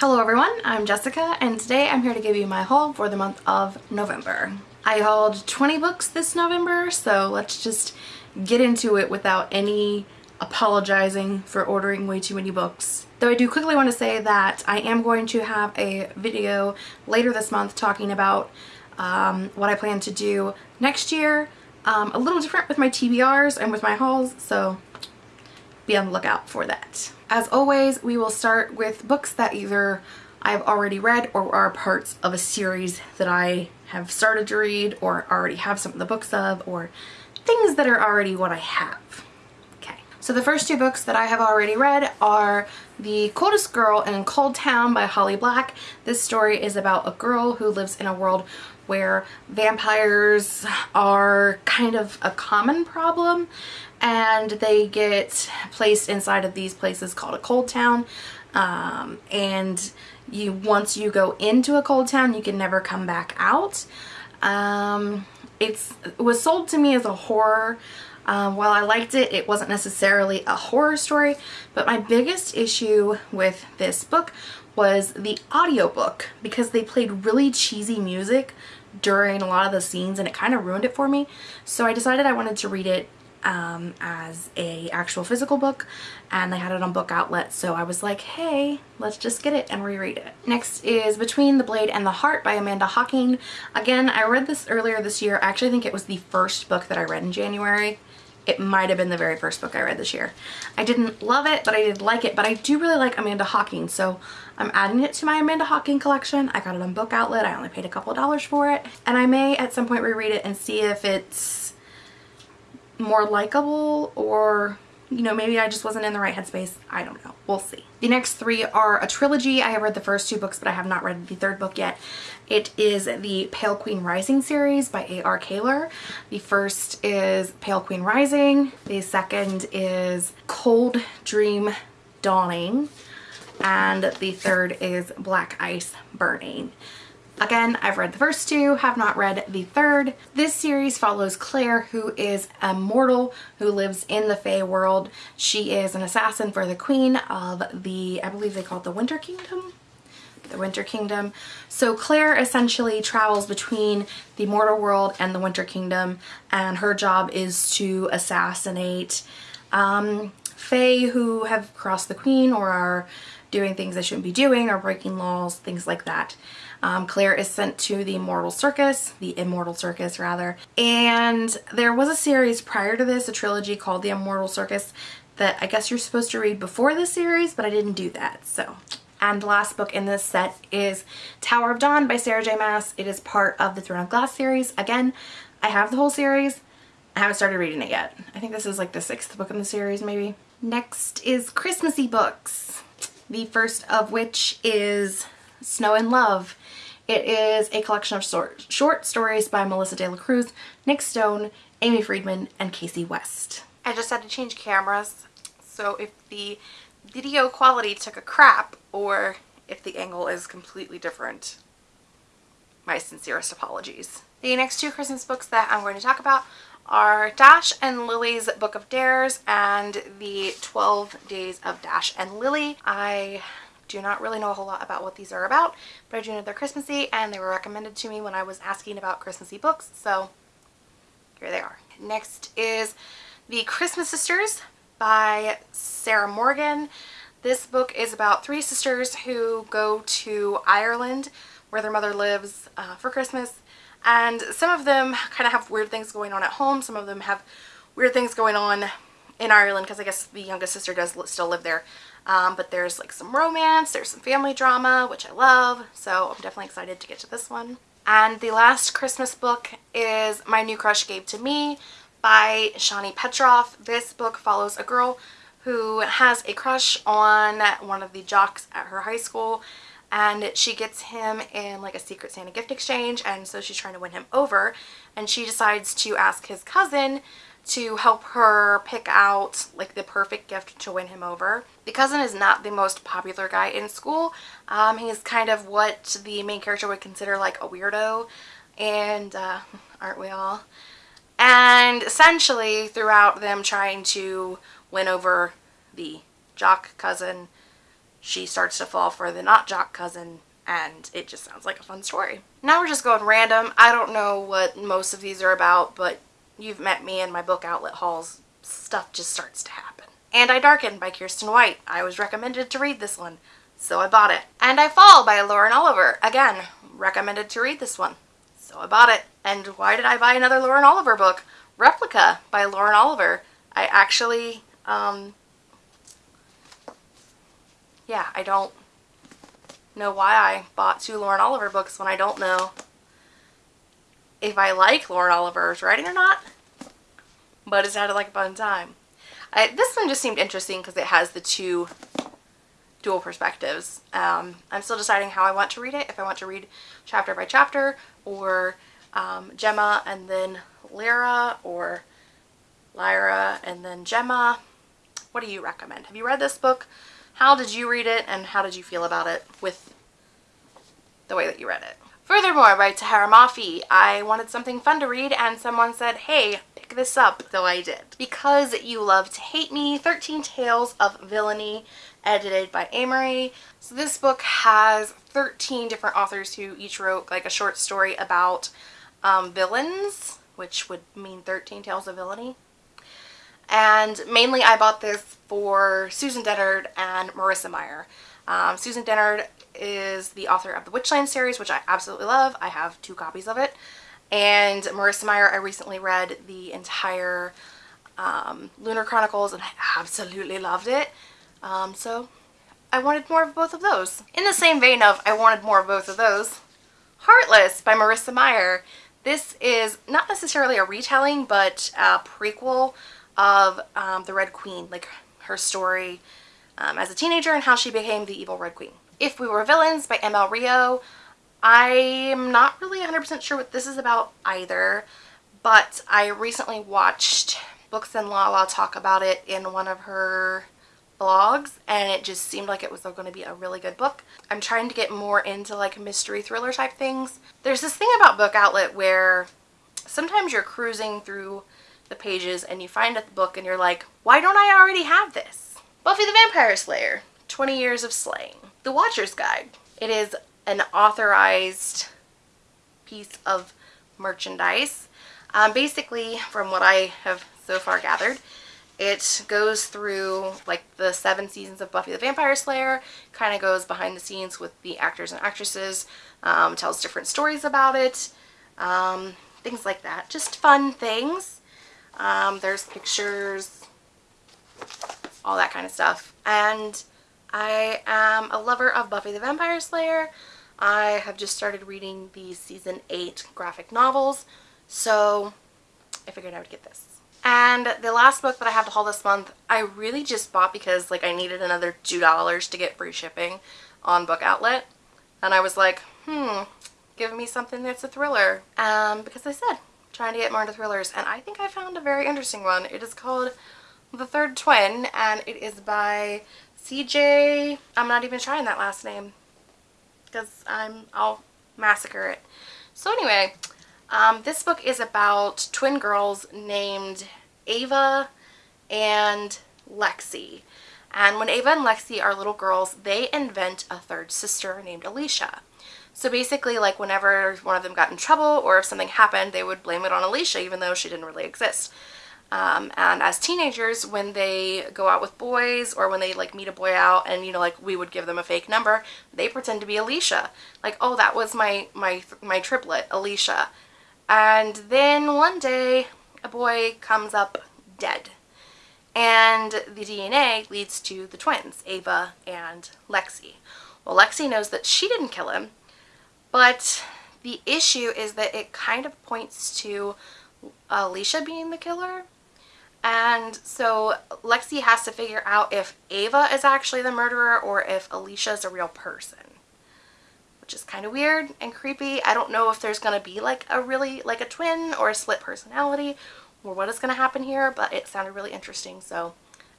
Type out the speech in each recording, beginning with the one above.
Hello everyone, I'm Jessica and today I'm here to give you my haul for the month of November. I hauled 20 books this November, so let's just get into it without any apologizing for ordering way too many books. Though I do quickly want to say that I am going to have a video later this month talking about um, what I plan to do next year. Um, a little different with my TBRs and with my hauls, so be on the lookout for that. As always, we will start with books that either I've already read or are parts of a series that I have started to read or already have some of the books of or things that are already what I have. Okay, so the first two books that I have already read are The Coldest Girl in Cold Town by Holly Black. This story is about a girl who lives in a world where vampires are kind of a common problem and they get placed inside of these places called a cold town. Um, and you once you go into a cold town you can never come back out. Um, it's it was sold to me as a horror. Um, while I liked it it wasn't necessarily a horror story but my biggest issue with this book was the audiobook because they played really cheesy music during a lot of the scenes and it kind of ruined it for me so I decided I wanted to read it um, as a actual physical book and they had it on book outlet so I was like hey let's just get it and reread it. Next is Between the Blade and the Heart by Amanda Hocking. Again I read this earlier this year. I actually think it was the first book that I read in January. It might have been the very first book I read this year. I didn't love it but I did like it but I do really like Amanda Hocking so I'm adding it to my Amanda Hocking collection. I got it on book outlet. I only paid a couple dollars for it and I may at some point reread it and see if it's more likable or you know maybe I just wasn't in the right headspace. I don't know. We'll see. The next three are a trilogy. I have read the first two books but I have not read the third book yet. It is the Pale Queen Rising series by A.R. Kahler the first is Pale Queen Rising. The second is Cold Dream Dawning. And the third is Black Ice Burning Again, I've read the first two, have not read the third. This series follows Claire, who is a mortal who lives in the Fae world. She is an assassin for the queen of the, I believe they call it the Winter Kingdom? The Winter Kingdom. So Claire essentially travels between the mortal world and the Winter Kingdom, and her job is to assassinate um, who have crossed the queen or are doing things they shouldn't be doing or breaking laws, things like that. Um, Claire is sent to the Mortal Circus, the Immortal Circus rather, and there was a series prior to this, a trilogy called The Immortal Circus that I guess you're supposed to read before this series, but I didn't do that, so. And the last book in this set is Tower of Dawn by Sarah J Maas. It is part of the Throne of Glass series. Again, I have the whole series. I haven't started reading it yet. I think this is like the sixth book in the series maybe. Next is Christmassy books. The first of which is Snow in Love. It is a collection of short, short stories by Melissa De La Cruz, Nic Stone, Aimee Friedman, and Kasie West. I just had to change cameras, so if the video quality took a crap or if the angle is completely different, my sincerest apologies. The next two Christmas books that I'm going to talk about are Dash and Lily's Book of Dares and the 12 Days of Dash and Lily. I do not really know a whole lot about what these are about, but I do know they're Christmassy and they were recommended to me when I was asking about Christmassy books, so here they are. Next is The Christmas Sisters by Sarah Morgan. This book is about three sisters who go to Ireland where their mother lives uh, for Christmas and some of them kind of have weird things going on at home. Some of them have weird things going on in Ireland because I guess the youngest sister does still live there. Um, but there's like some romance, there's some family drama, which I love. So I'm definitely excited to get to this one. And the last Christmas book is My New Crush Gave to Me by Shani Petroff. This book follows a girl who has a crush on one of the jocks at her high school and she gets him in like a secret Santa gift exchange and so she's trying to win him over and she decides to ask his cousin to help her pick out like the perfect gift to win him over. The cousin is not the most popular guy in school. Um, he's kind of what the main character would consider like a weirdo and uh, aren't we all? And essentially throughout them trying to win over the jock cousin, she starts to fall for the not jock cousin and it just sounds like a fun story. Now we're just going random. I don't know what most of these are about, but you've met me in my book outlet hauls. Stuff just starts to happen. And I Darken by Kiersten White. I was recommended to read this one, so I bought it. And I Fall by Lauren Oliver. Again, recommended to read this one, so I bought it. And why did I buy another Lauren Oliver book? Replica by Lauren Oliver. I actually, um, yeah, I don't know why I bought two Lauren Oliver books when I don't know if I like Lauren Oliver's writing or not, but it sounded like a fun time. I, this one just seemed interesting because it has the two dual perspectives. Um, I'm still deciding how I want to read it, if I want to read chapter by chapter or um, Gemma and then Lyra or Lyra and then Gemma. What do you recommend? Have you read this book? How did you read it and how did you feel about it with the way that you read it? Furthermore, by Tahereh Mafi, I wanted something fun to read and someone said, hey, pick this up, so I did. Because You Love to Hate Me, 13 Tales of Villainy, edited by Ameriie. So this book has 13 different authors who each wrote like a short story about um, villains, which would mean 13 Tales of Villainy. And mainly I bought this for Susan Dennard and Marissa Meyer. Um, Susan Dennard is the author of the Witchland series, which I absolutely love. I have two copies of it. And Marissa Meyer, I recently read the entire um, Lunar Chronicles and I absolutely loved it. Um, so I wanted more of both of those. In the same vein of I wanted more of both of those, Heartless by Marissa Meyer. This is not necessarily a retelling, but a prequel of um, the Red Queen, like her story um, as a teenager and how she became the evil Red Queen. If We Were Villains by ML Rio. I'm not really 100% sure what this is about either, but I recently watched Books and Lala talk about it in one of her blogs and it just seemed like it was going to be a really good book. I'm trying to get more into like mystery thriller type things. There's this thing about Book Outlet where sometimes you're cruising through the pages and you find a book and you're like, why don't I already have this? Buffy the Vampire Slayer, 20 Years of Slaying. The Watcher's Guide. It is an authorized piece of merchandise. Um, basically, from what I have so far gathered, it goes through like the seven seasons of Buffy the Vampire Slayer, kind of goes behind the scenes with the actors and actresses, um, tells different stories about it, um, things like that. Just fun things. Um, there's pictures, all that kind of stuff. And I am a lover of Buffy the Vampire Slayer. I have just started reading the season 8 graphic novels, so I figured I would get this. And the last book that I have to haul this month, I really just bought because like I needed another $2 to get free shipping on Book Outlet. And I was like, hmm, give me something that's a thriller. Um, because I said, trying to get more into thrillers. And I think I found a very interesting one. It is called The Third Twin and it is by CJ, I'm not even trying that last name because I'm, I'll massacre it. So anyway, um, this book is about twin girls named Ava and Lexi. And when Ava and Lexi are little girls, they invent a third sister named Alicia. So basically, like whenever one of them got in trouble or if something happened, they would blame it on Alicia even though she didn't really exist. Um, and as teenagers, when they go out with boys or when they like meet a boy out and, you know, like we would give them a fake number, they pretend to be Alicia. Like, oh, that was my, my, my triplet, Alicia. And then one day a boy comes up dead. And the DNA leads to the twins, Ava and Lexi. Well, Lexi knows that she didn't kill him, but the issue is that it kind of points to uh, Alicia being the killer. And so Lexi has to figure out if Ava is actually the murderer or if Alicia is a real person. Which is kind of weird and creepy. I don't know if there's going to be like a really, like a twin or a split personality or what is going to happen here, but it sounded really interesting. So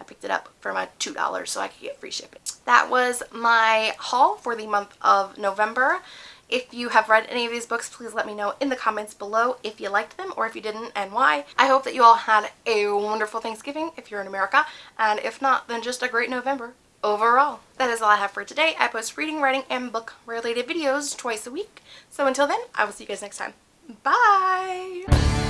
I picked it up for my $2 so I could get free shipping. That was my haul for the month of November. If you have read any of these books, please let me know in the comments below if you liked them or if you didn't and why. I hope that you all had a wonderful Thanksgiving if you're in America, and if not, then just a great November. overall. That is all I have for today. I post reading, writing, and book related videos twice a week. So until then, I will see you guys next time. Bye!